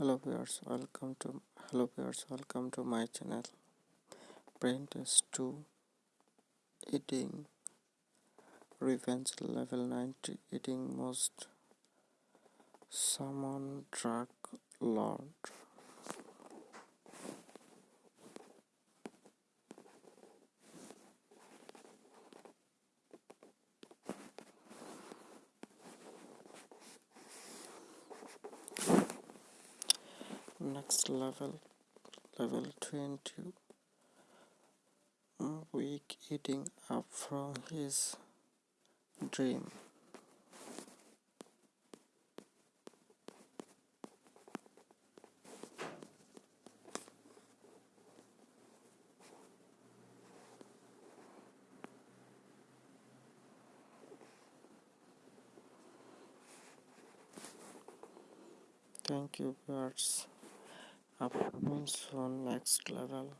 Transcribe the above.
hello viewers welcome to hello viewers welcome to my channel. Brain test 2 eating revenge level 90 eating most summon drug lord next level level 20 week eating up from his dream. Thank you birds upcoming soon next level